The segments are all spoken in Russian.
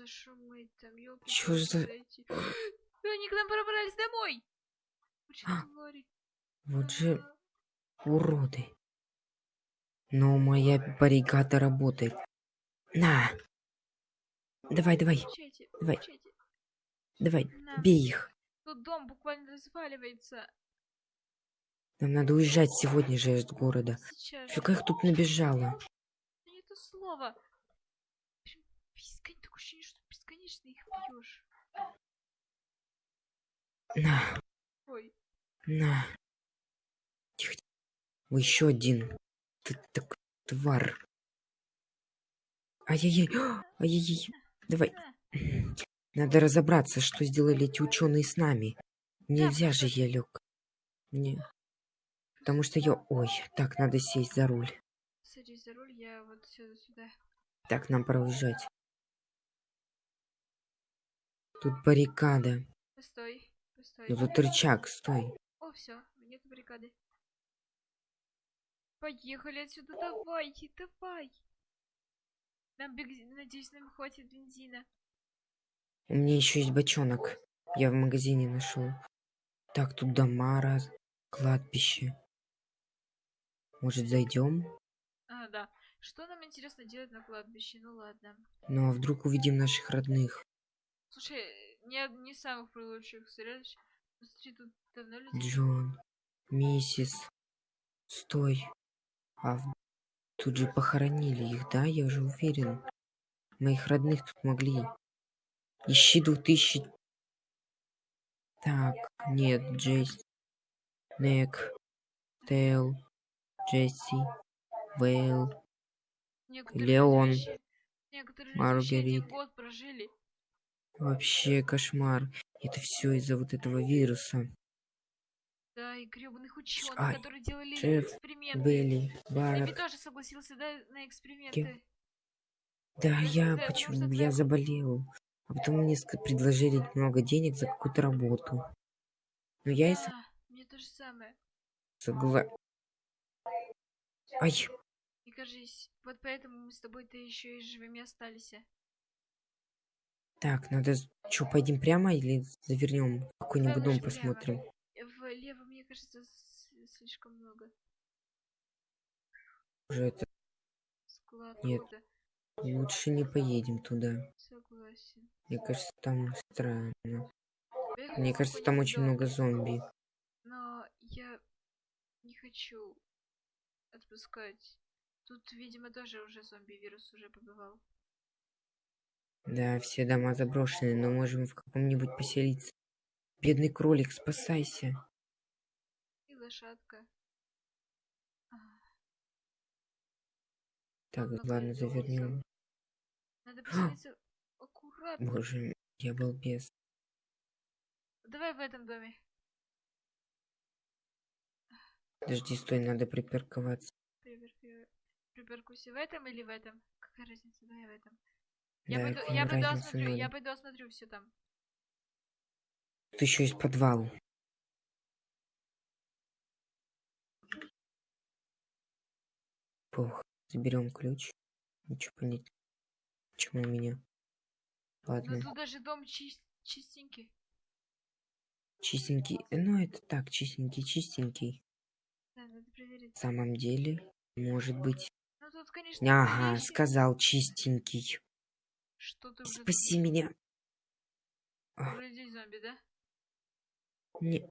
за шумы там, ёлки Чё за- Они к нам пробрались домой! Вот же уроды. Но моя баррикада работает. На! Давай, давай, Получайте, давай. получайте. давай, На. бей их. Тут дом буквально разваливается. Нам надо уезжать сегодня же из города. Фига их тут набежало. Это слово. Ощущение, что бесконечно их бьешь. На, Ой, на. Тихо. Вы еще один. Ты так тварь. Ай-яй-яй. Ай-яй-яй. Давай. Надо разобраться, что сделали эти ученые с нами. Нельзя же, я лег. Не. Потому что я... Ой, так, надо сесть за руль. садись за руль, я вот сюда сюда. Так, нам пора уезжать. Тут баррикада. Постой, постой. Ну тут рычаг, стой. О, все, нет баррикады. Поехали отсюда, давай, давай. Нам надеюсь, нам хватит бензина. У меня еще есть бочонок. Я в магазине нашел. Так, тут дома раз, кладбище. Может, зайдем? А, да. Что нам интересно делать на кладбище? Ну ладно. Ну а вдруг увидим наших родных? Слушай, не, не самых лучших. Ну, Смотри, тут давно люди... Джон, миссис. Стой. А в- тут же похоронили их, да? Я уже уверен. Моих родных тут могли. Ищи 2000. Так, нет, Джейс. Нек. Тейл. Джесси. Вейл. Леон, люди вообще- Некоторые люди вообще один Маргарит. год прожили. Вообще кошмар. Это все из-за вот этого вируса. Да, и гребаных ученых, Ай, которые делали Джефф, эксперименты. Белли, Эми Барак. тоже согласился, да, на эксперименты. Да, Потому я почему? Я ты- заболел. А потом мне предложили много денег за какую-то работу. Но я и с- Да, мне то же самое. согла... Ай, И кажись, вот поэтому мы с тобой-то еще и живыми остались. Так, надо... Что, пойдем прямо или завернем какой-нибудь дом посмотрим? Влево, мне кажется, слишком много. Уже это... Склад Нет. кода. Лучше не поедем туда. Согласен. Мне кажется, там странно. Поехали Мне кажется, там очень много зомби. Но я не хочу отпускать. Тут, видимо, тоже уже зомби-вирус уже побывал. Да, все дома заброшены, но можем в каком-нибудь поселиться. Бедный кролик, спасайся. И лошадка. А, Так, много ладно, завернем. Надо поселиться аккуратно. Боже, я был без. Давай в этом доме. Подожди, стой, надо припарковаться. Припаркуйся в этом или в этом? Какая разница? Давай в этом. Я Да, пойду, я пойду осмотрю, я пойду осмотрю все там. Тут еще есть подвал. Пух, заберем ключ. Ничего понять. Почему у меня? Но Ладно, тут даже дом чис- чистенький. чистенький. Ну, это так, чистенький, чистенький. Да, надо проверить. В самом деле, может быть. Ну тут, конечно, Ага, вещи. сказал чистенький. Что ты уже Спаси меня. Вроде зомби, да? Не.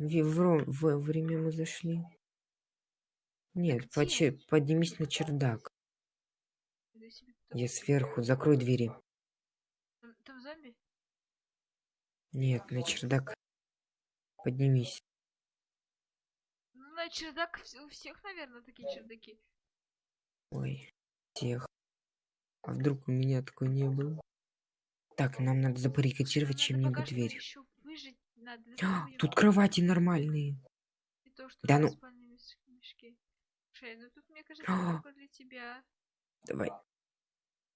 Ви- вро- в время мы зашли. Нет, поче- поднимись на чердак. Я сверху, закрой двери. Там, там зомби? Нет, на чердак. Поднимись. Ну, на чердак у всех, наверное, такие чердаки. Ой, тех. А вдруг у меня такой не было? Так, нам надо забаррикадировать чем-нибудь дверь. выжить надо. А, Тут кровати нормальные. то, что да ну. Слушай, ну тут, мне кажется, А. для тебя. Давай.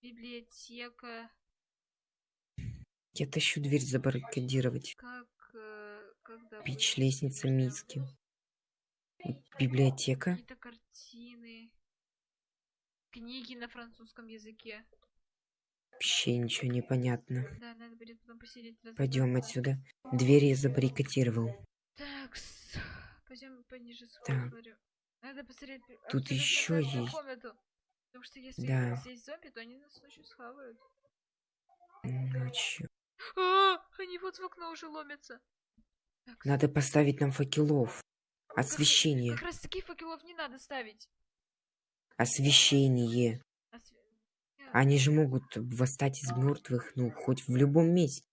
Библиотека. Я тащу дверь забаррикадировать. Как... э, когда Печь, лестница, миски. Библиотека. Какие-то картины. Книги на французском языке. Вообще ничего не понятно. Да, надо будет потом посидеть. Пойдем отсюда. Дверь я забаррикадировал. Так, пойдем пониже Так. смотрю. Надо посмотреть. Тут разобраться в есть. комнату. Потому что если Да. здесь зомби, то они нас ночью схавают. Ночью. А, они вот в окно уже ломятся. Так, Надо поставить нам факелов. Освещение. Как раз таких факелов не надо ставить. Освещение. Они же могут восстать из мертвых, ну, хоть в любом месте.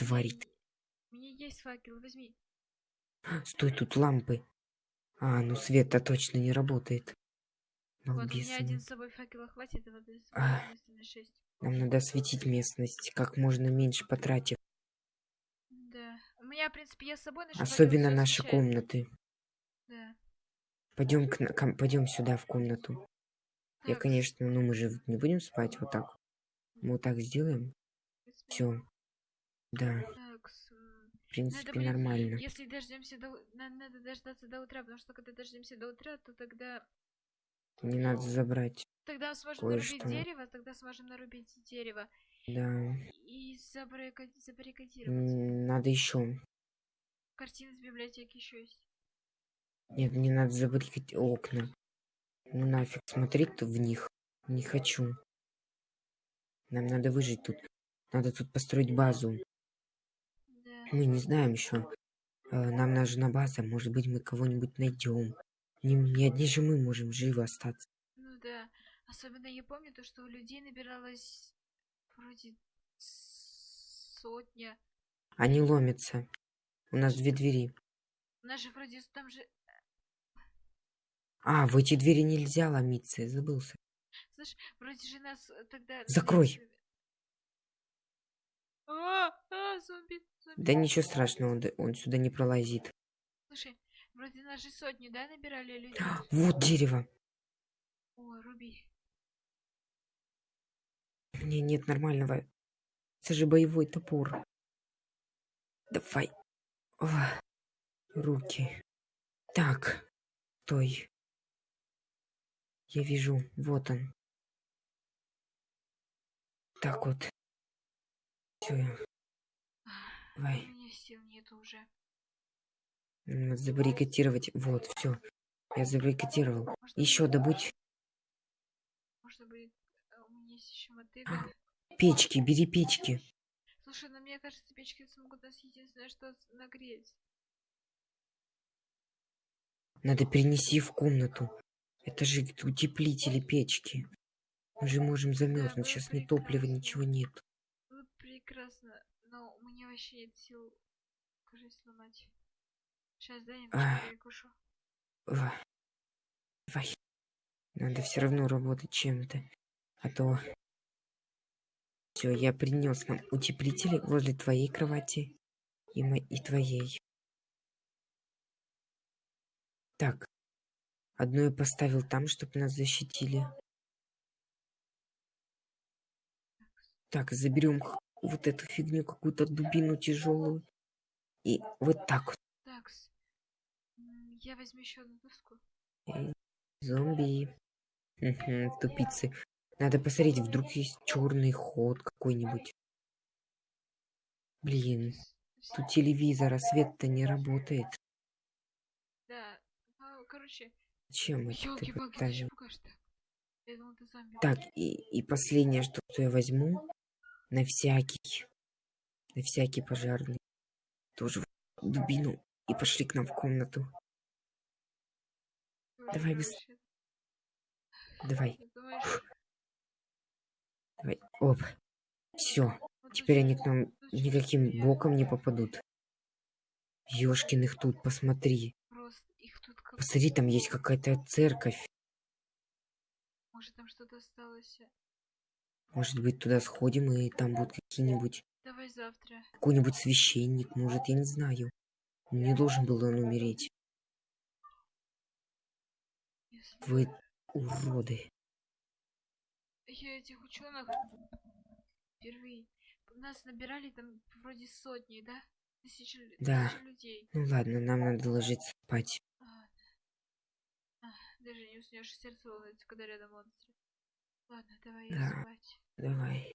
е- У меня есть факел, возьми. Стой, тут лампы. А, ну свет-то точно не работает. Вот, у меня один с собой факела хватит, а надо А. на 6. Нам надо осветить местность, как можно меньше потратив. Да. У меня, в принципе, я с собой Особенно наши комнаты. Да. Пойдем к, ком- пойдем сюда в комнату. Я, конечно, ну мы же не будем спать вот так. Мы вот так сделаем. Все. Да, в принципе, блин, нормально. Если дождемся до... Надо дождаться до утра, потому что когда дождемся до утра, то тогда... Не надо забрать. Тогда сможем нарубить дерево, тогда сможем нарубить дерево Да. и забаррика- забаррикадировать. Надо еще. Картины с библиотеки еще есть. Нет, не надо забаррикать окна. Ну нафиг смотреть в них. Не хочу. Нам надо выжить тут. Надо тут построить базу. Да. Мы не знаем еще. Нам нужна база. Может быть, мы кого-нибудь найдем. Не, не одни же мы можем живы остаться. Ну да. Особенно я помню то, что у людей набиралось вроде сотня. Они ломятся. У нас две двери. У нас же вроде там же... А, в эти двери нельзя ломиться. Я забылся. Слышь, вроде же нас э, тогда... Закрой. А, а, зомби, зомби. Да ничего страшного, он, он сюда не пролазит. Слушай, вроде нас же сотню, да, набирали людей? Вот дерево. О, руби. Меня нет нормального. Это же боевой топор. Давай. О, руки. Так. Стой. Я вижу. Вот он. Так вот. Все. Давай. У меня сил нету уже. Надо забаррикадировать. Вот, все. Я забаррикадировал. Еще добудь Можно будет... а, У меня есть еще мотыга. печки. Бери печки. Слушай, ну мне кажется, печки смогут нас единственное, что нагреть. Надо перенести в комнату. Это же утеплители печки. Мы же можем замерзнуть. Сейчас ни топлива, ничего нет. Прекрасно. Но у меня вообще нет сил кожу сломать. Сейчас, дай я перекушу. Давай. Надо все равно работать чем-то. А то... Все, я принес нам утеплители возле твоей кровати и, мо- и твоей. Так. Одно я поставил там, чтобы нас защитили. Так, заберем вот эту фигню, какую-то дубину тяжелую. И вот так вот. Такс. Я возьму еще одну доску. Зомби. Тупицы. Надо посмотреть, вдруг есть черный ход какой-нибудь. Блин, тут телевизор, а свет-то не работает. Да. Ну, короче, Чем это чё поставил? пугаешь так? И, и последнее, что, что я возьму, на всякий, на всякий пожарный, тоже в дубину, и пошли к нам в комнату. Давай короче, Давай, давай, оп. Все, теперь они к нам никаким боком не попадут. Ёшкин их тут, посмотри. Просто их тут как... Посмотри, там есть какая-то церковь. Может там что-то осталось. Может быть, туда сходим, и там будут какие-нибудь... Давай завтра. Какой-нибудь священник, может, я не знаю. Не должен был он умереть. Если... Вы уроды. Я этих ученых впервые. Нас набирали там вроде сотни, да? Тысячи, Да. тысячи людей. Ну ладно, нам надо ложиться спать. Ах, даже не уснешь, сердце волнуется, когда рядом монстры. Ладно, давай Да. спать. Давай.